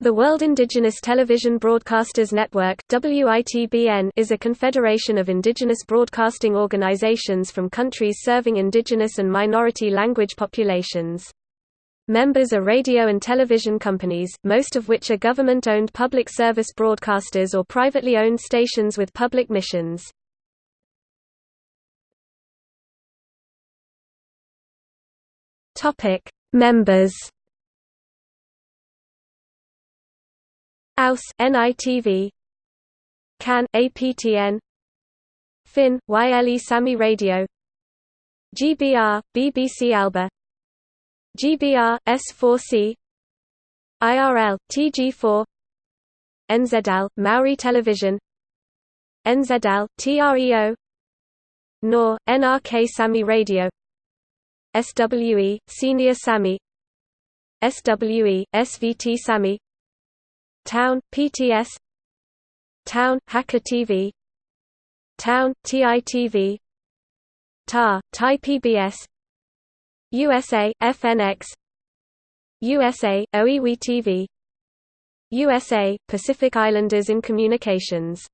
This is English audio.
The World Indigenous Television Broadcasters Network is a confederation of indigenous broadcasting organizations from countries serving indigenous and minority language populations. Members are radio and television companies, most of which are government-owned public service broadcasters or privately owned stations with public missions. Members AUS NITV CAN APTN FIN YLE Sami Radio GBR BBC Alba GBR S4C IRL TG4 NZL Maori Television NZL TREO NOR NRK Sami Radio SWE Senior Sami SWE SVT Sami Town, PTS Town, Hakka TV Town, TITV TAR, Thai PBS USA, FNX USA, OiWi TV USA, Pacific Islanders in Communications